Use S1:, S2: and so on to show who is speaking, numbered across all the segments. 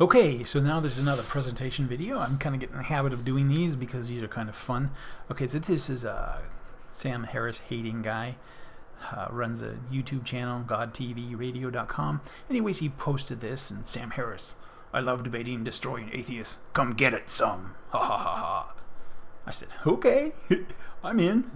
S1: Okay, so now this is another presentation video. I'm kind of getting in the habit of doing these because these are kind of fun. Okay, so this is a Sam Harris hating guy. Uh, runs a YouTube channel, godtvradio.com. Anyways, he posted this, and Sam Harris, I love debating destroying atheists. Come get it some. Ha ha ha ha. I said, okay, I'm in.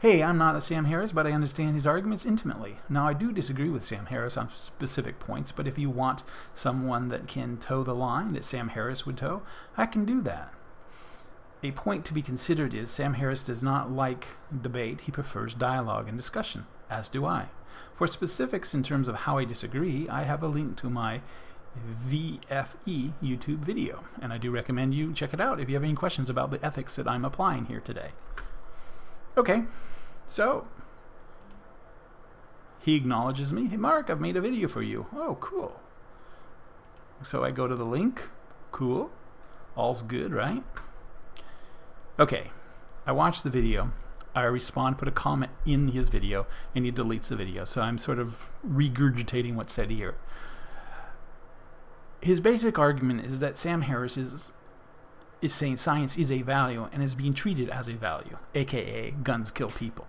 S1: Hey, I'm not a Sam Harris, but I understand his arguments intimately. Now, I do disagree with Sam Harris on specific points, but if you want someone that can toe the line that Sam Harris would toe, I can do that. A point to be considered is Sam Harris does not like debate, he prefers dialogue and discussion, as do I. For specifics in terms of how I disagree, I have a link to my VFE YouTube video, and I do recommend you check it out if you have any questions about the ethics that I'm applying here today. Okay, so he acknowledges me. Hey, Mark, I've made a video for you. Oh, cool. So I go to the link. Cool. All's good, right? Okay, I watch the video. I respond, put a comment in his video, and he deletes the video. So I'm sort of regurgitating what's said here. His basic argument is that Sam Harris is is saying science is a value and is being treated as a value, aka guns kill people.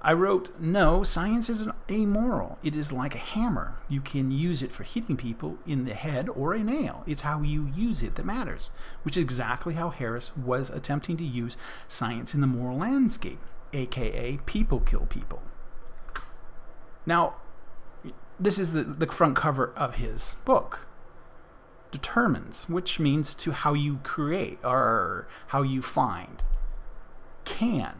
S1: I wrote, no, science is amoral. It is like a hammer. You can use it for hitting people in the head or a nail. It's how you use it that matters, which is exactly how Harris was attempting to use science in the moral landscape, aka people kill people. Now, this is the, the front cover of his book determines, which means to how you create or how you find, can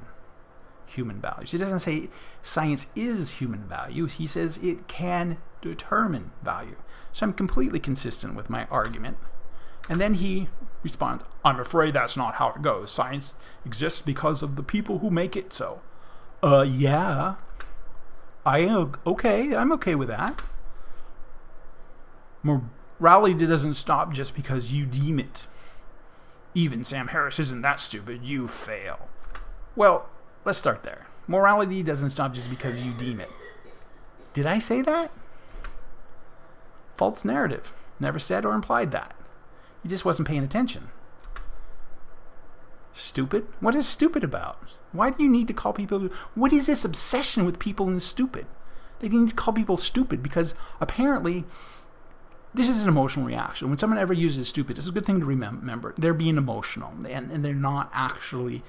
S1: human values. He doesn't say science is human values. He says it can determine value. So I'm completely consistent with my argument. And then he responds, I'm afraid that's not how it goes. Science exists because of the people who make it so. Uh, yeah. I okay. I'm okay with that. More Morality doesn't stop just because you deem it. Even Sam Harris isn't that stupid. You fail. Well, let's start there. Morality doesn't stop just because you deem it. Did I say that? False narrative. Never said or implied that. He just wasn't paying attention. Stupid? What is stupid about? Why do you need to call people... What is this obsession with people and stupid? They need to call people stupid because apparently this is an emotional reaction. When someone ever uses stupid, it's a good thing to remember. They're being emotional and, and they're not actually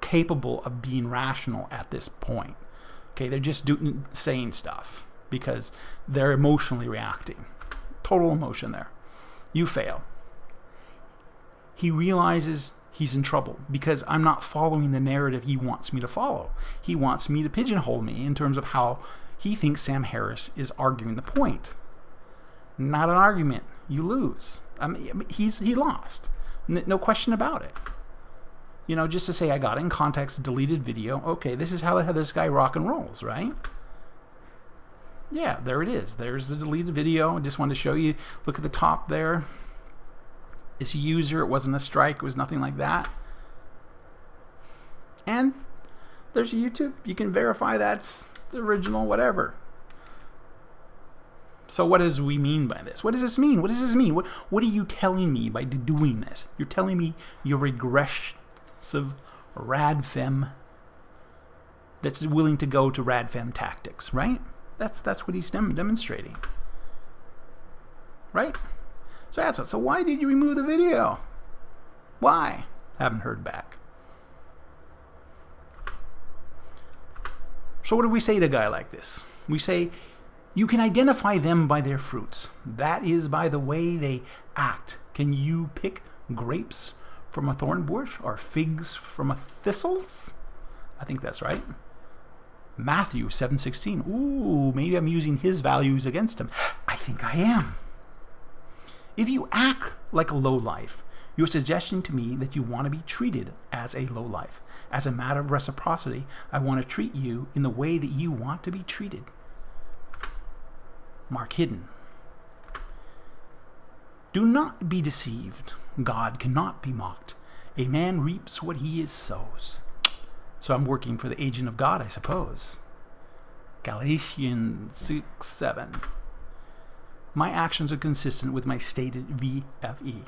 S1: capable of being rational at this point. Okay, they're just doing, saying stuff because they're emotionally reacting. Total emotion there. You fail. He realizes he's in trouble because I'm not following the narrative he wants me to follow. He wants me to pigeonhole me in terms of how he thinks Sam Harris is arguing the point. Not an argument. You lose. I mean, he's he lost. No question about it. You know, just to say I got in context, deleted video. Okay, this is how this guy rock and rolls, right? Yeah, there it is. There's the deleted video. I just wanted to show you. Look at the top there. It's a user. It wasn't a strike. It was nothing like that. And there's YouTube. You can verify that's the original whatever. So what does we mean by this? What does this mean? What does this mean? What what are you telling me by doing this? You're telling me you're regressive radfem that's willing to go to radfem tactics, right? That's that's what he's dem demonstrating. Right? So that's it. So why did you remove the video? Why? Haven't heard back. So what do we say to a guy like this? We say you can identify them by their fruits. That is by the way they act. Can you pick grapes from a thorn bush or figs from a thistles? I think that's right. Matthew 7:16. Ooh, maybe I'm using his values against him. I think I am. If you act like a lowlife, you're suggesting to me that you want to be treated as a lowlife. As a matter of reciprocity, I want to treat you in the way that you want to be treated. Mark Hidden. Do not be deceived. God cannot be mocked. A man reaps what he is sows. So I'm working for the agent of God, I suppose. Galatians 6 7. My actions are consistent with my stated VFE.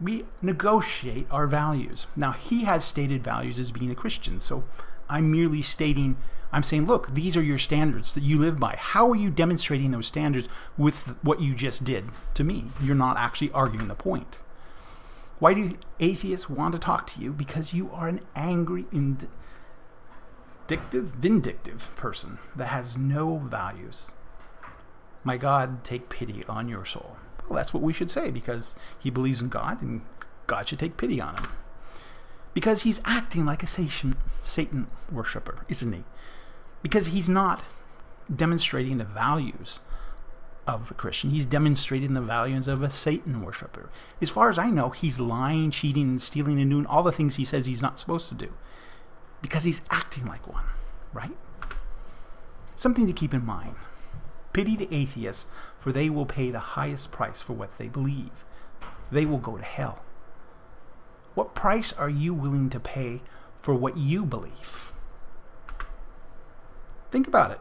S1: We negotiate our values. Now, he has stated values as being a Christian, so I'm merely stating, I'm saying, look, these are your standards that you live by. How are you demonstrating those standards with what you just did to me? You're not actually arguing the point. Why do atheists want to talk to you? Because you are an angry, vindictive, vindictive person that has no values. My God, take pity on your soul. Well, that's what we should say because he believes in God and God should take pity on him. Because he's acting like a Satan, Satan worshiper, isn't he? Because he's not demonstrating the values of a Christian. He's demonstrating the values of a Satan worshiper. As far as I know, he's lying, cheating, and stealing and doing all the things he says he's not supposed to do. Because he's acting like one, right? Something to keep in mind. Pity the atheists, for they will pay the highest price for what they believe. They will go to hell. What price are you willing to pay for what you believe? Think about it.